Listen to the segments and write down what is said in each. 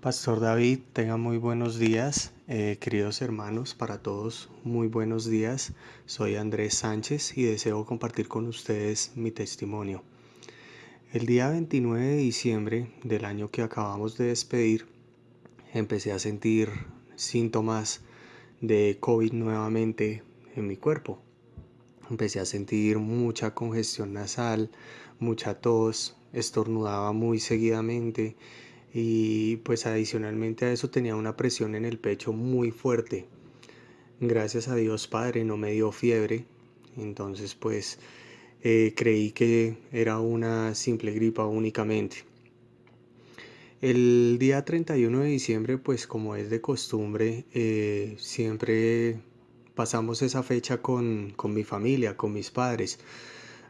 Pastor David, tenga muy buenos días, eh, queridos hermanos, para todos, muy buenos días. Soy Andrés Sánchez y deseo compartir con ustedes mi testimonio. El día 29 de diciembre del año que acabamos de despedir, empecé a sentir síntomas de COVID nuevamente en mi cuerpo. Empecé a sentir mucha congestión nasal, mucha tos, estornudaba muy seguidamente y pues adicionalmente a eso tenía una presión en el pecho muy fuerte. Gracias a Dios Padre no me dio fiebre, entonces pues eh, creí que era una simple gripa únicamente. El día 31 de diciembre pues como es de costumbre eh, siempre pasamos esa fecha con, con mi familia, con mis padres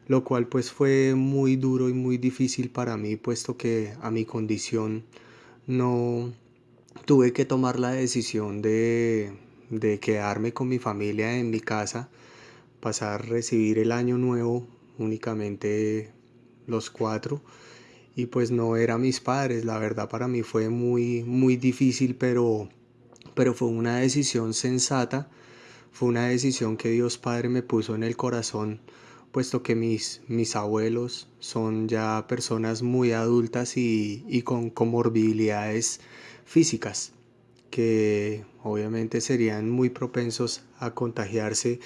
lo cual pues fue muy duro y muy difícil para mí puesto que a mi condición no tuve que tomar la decisión de, de quedarme con mi familia en mi casa, pasar a recibir el año nuevo únicamente los cuatro. Y pues no eran mis padres, la verdad para mí fue muy muy difícil pero pero fue una decisión sensata, fue una decisión que Dios Padre me puso en el corazón puesto que mis, mis abuelos son ya personas muy adultas y, y con comorbilidades físicas que obviamente serían muy propensos a contagiarse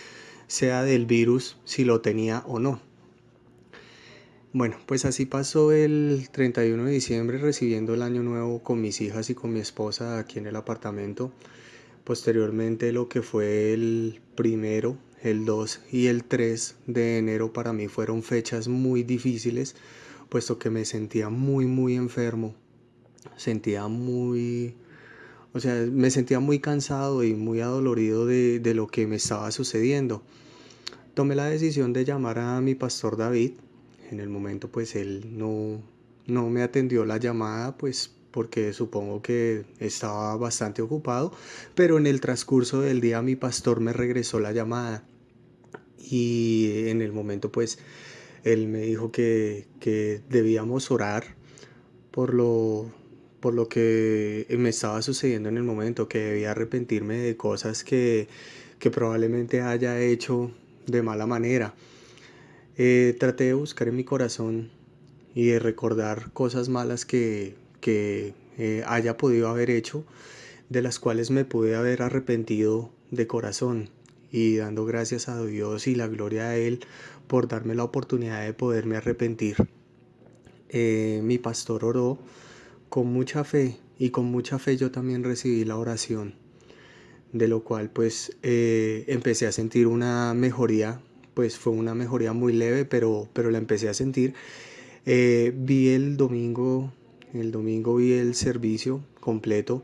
sea del virus si lo tenía o no. Bueno, pues así pasó el 31 de diciembre recibiendo el año nuevo con mis hijas y con mi esposa aquí en el apartamento. Posteriormente lo que fue el primero el 2 y el 3 de enero para mí fueron fechas muy difíciles, puesto que me sentía muy, muy enfermo. Sentía muy, o sea, me sentía muy cansado y muy adolorido de, de lo que me estaba sucediendo. Tomé la decisión de llamar a mi pastor David. En el momento pues él no, no me atendió la llamada pues porque supongo que estaba bastante ocupado, pero en el transcurso del día mi pastor me regresó la llamada y en el momento pues él me dijo que, debíamos orar por lo, por lo que me estaba sucediendo en el momento, que debía arrepentirme de cosas que, probablemente haya hecho de mala manera. Eh, traté de buscar en mi corazón y de recordar cosas malas que, eh, haya podido haber hecho, de las cuales me pude haber arrepentido de corazón y dando gracias a Dios y la gloria a Él por darme la oportunidad de poderme arrepentir. Eh, mi pastor oró con mucha fe y con mucha fe yo también recibí la oración, de lo cual pues eh, empecé a sentir una mejoría, pues fue una mejoría muy leve, pero, pero la empecé a sentir. Eh, vi el domingo, el domingo vi el servicio completo,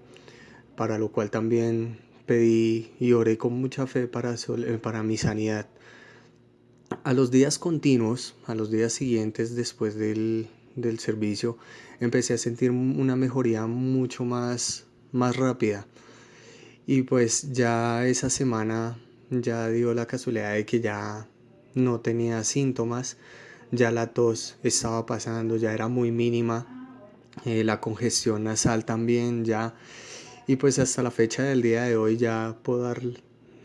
para lo cual también pedí y oré con mucha fe para, eh, para mi sanidad. A los días continuos, a los días siguientes después del, del servicio, empecé a sentir una mejoría mucho más, más rápida. Y pues ya esa semana ya dio la casualidad de que ya no tenía síntomas, ya la tos estaba pasando, ya era muy mínima, eh, la congestión nasal también ya y pues hasta la fecha del día de hoy ya puedo dar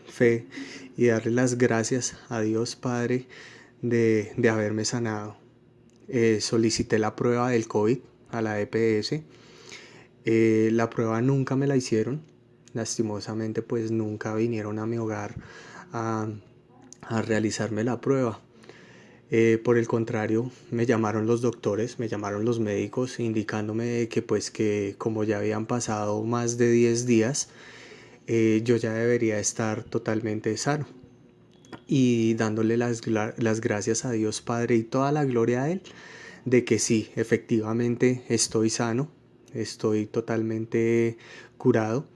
fe y darle las gracias a Dios Padre de, haberme sanado. Eh, solicité la prueba del COVID a la EPS. Eh, la prueba nunca me la hicieron. Lastimosamente pues nunca vinieron a mi hogar a, a realizarme la prueba. Eh, por el contrario, me llamaron los doctores, me llamaron los médicos indicándome que pues que como ya habían pasado más de 10 días, eh, yo ya debería estar totalmente sano. Y dándole las, las gracias a Dios Padre y toda la gloria a Él de que sí, efectivamente estoy sano, estoy totalmente curado.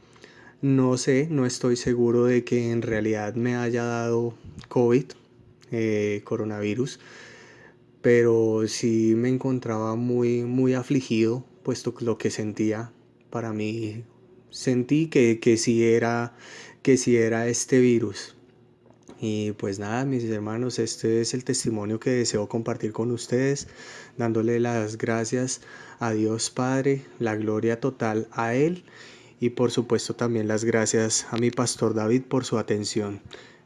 No sé, no estoy seguro de que en realidad me haya dado COVID, eh, coronavirus, pero sí me encontraba muy, muy afligido, puesto que lo que sentía para mí, sentí que, que, sí era, que sí era este virus. Y pues nada, mis hermanos, este es el testimonio que deseo compartir con ustedes, dándole las gracias a Dios Padre, la gloria total a Él y por supuesto también las gracias a mi pastor David por su atención.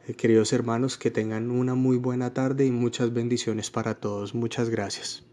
Eh, queridos hermanos, que tengan una muy buena tarde y muchas bendiciones para todos. Muchas gracias.